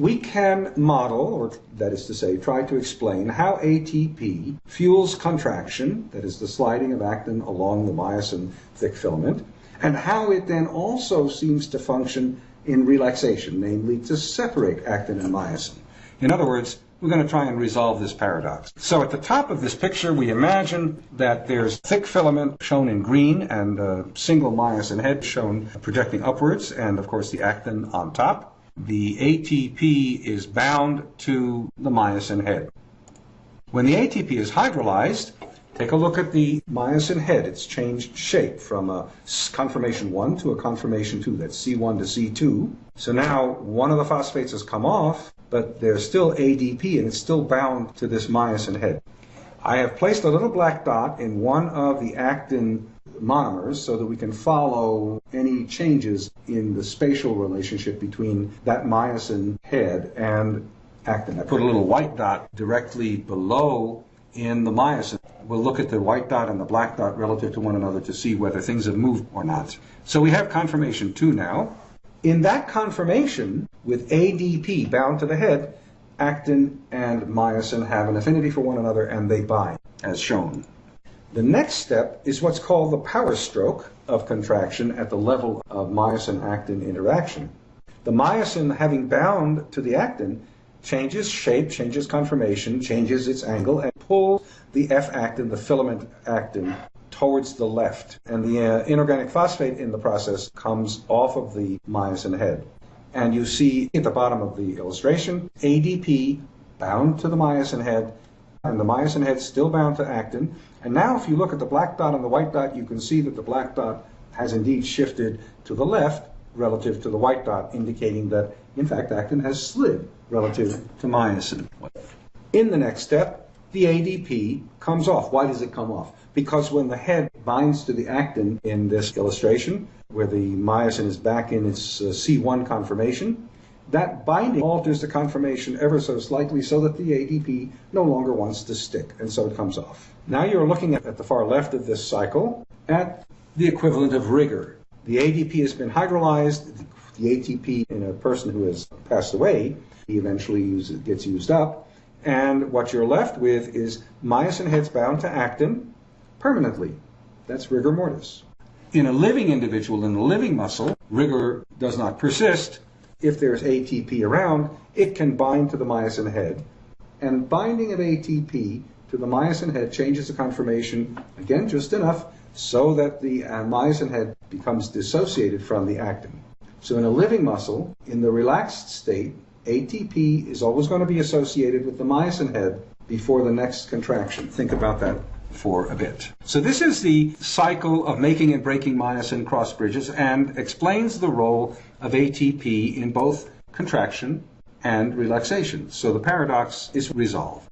we can model, or that is to say, try to explain how ATP fuels contraction, that is the sliding of actin along the myosin thick filament, and how it then also seems to function in relaxation, namely to separate actin and myosin. In other words, we're going to try and resolve this paradox. So at the top of this picture, we imagine that there's thick filament shown in green and a single myosin head shown projecting upwards, and of course the actin on top. The ATP is bound to the myosin head. When the ATP is hydrolyzed, take a look at the myosin head. It's changed shape from a conformation 1 to a conformation 2. That's C1 to C2. So now one of the phosphates has come off, but there's still ADP and it's still bound to this myosin head. I have placed a little black dot in one of the actin monomers so that we can follow any changes in the spatial relationship between that myosin head and actin. I put a little white dot directly below in the myosin. We'll look at the white dot and the black dot relative to one another to see whether things have moved or not. So we have conformation 2 now. In that conformation, with ADP bound to the head, actin and myosin have an affinity for one another and they bind, as shown. The next step is what's called the power stroke of contraction at the level of myosin-actin interaction. The myosin, having bound to the actin, changes shape, changes conformation, changes its angle, and pulls the F-actin, the filament actin, towards the left. And the uh, inorganic phosphate in the process comes off of the myosin head. And you see at the bottom of the illustration, ADP bound to the myosin head, and the myosin head still bound to actin. And now if you look at the black dot and the white dot, you can see that the black dot has indeed shifted to the left relative to the white dot, indicating that, in fact, actin has slid relative to myosin. In the next step, the ADP comes off. Why does it come off? Because when the head binds to the actin in this illustration, where the myosin is back in its uh, C1 conformation, that binding alters the conformation ever so slightly so that the ADP no longer wants to stick, and so it comes off. Now you're looking at, at the far left of this cycle at the equivalent of rigor. The ADP has been hydrolyzed, the ATP in a person who has passed away, he eventually use, gets used up, and what you're left with is myosin heads bound to actin permanently. That's rigor mortis. In a living individual, in a living muscle, rigor does not persist. If there's ATP around, it can bind to the myosin head. And binding of ATP to the myosin head changes the conformation, again, just enough, so that the uh, myosin head becomes dissociated from the actin. So in a living muscle, in the relaxed state, ATP is always going to be associated with the myosin head before the next contraction. Think about that for a bit. So this is the cycle of making and breaking myosin cross bridges and explains the role of ATP in both contraction and relaxation. So the paradox is resolved.